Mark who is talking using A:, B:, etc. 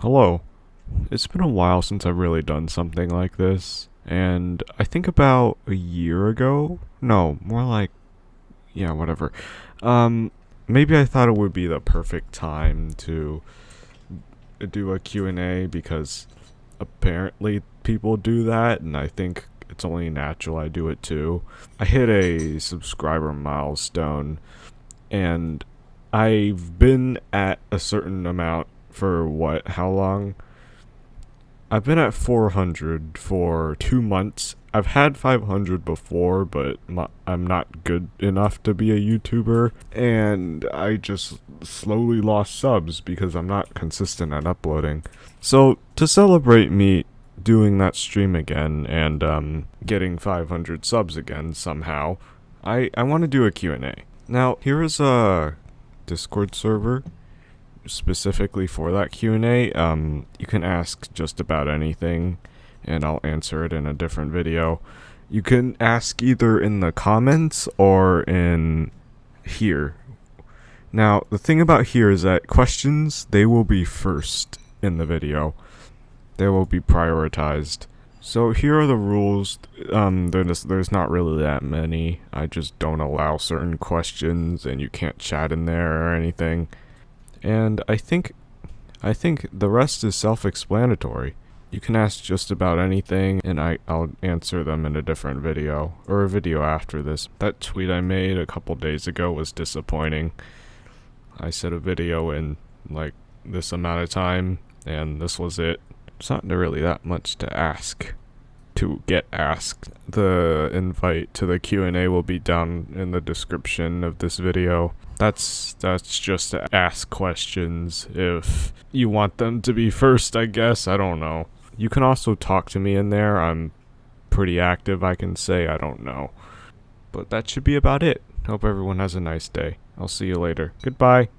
A: Hello. It's been a while since I've really done something like this, and I think about a year ago. No, more like, yeah, whatever. Um, maybe I thought it would be the perfect time to do a Q&A because apparently people do that, and I think it's only natural I do it too. I hit a subscriber milestone, and I've been at a certain amount for what? How long? I've been at 400 for two months. I've had 500 before, but my, I'm not good enough to be a YouTuber, and I just slowly lost subs because I'm not consistent at uploading. So, to celebrate me doing that stream again and um, getting 500 subs again somehow, I, I want to do a Q&A. Now, here is a Discord server specifically for that Q&A. Um, you can ask just about anything and I'll answer it in a different video. You can ask either in the comments or in here. Now, the thing about here is that questions, they will be first in the video. They will be prioritized. So here are the rules. Um, there's, there's not really that many. I just don't allow certain questions and you can't chat in there or anything. And I think I think the rest is self-explanatory. You can ask just about anything and I, I'll answer them in a different video, or a video after this. That tweet I made a couple days ago was disappointing. I said a video in like this amount of time and this was it. It's not really that much to ask to get asked. The invite to the Q&A will be down in the description of this video. That's that's just to ask questions if you want them to be first, I guess. I don't know. You can also talk to me in there. I'm pretty active, I can say. I don't know. But that should be about it. Hope everyone has a nice day. I'll see you later. Goodbye.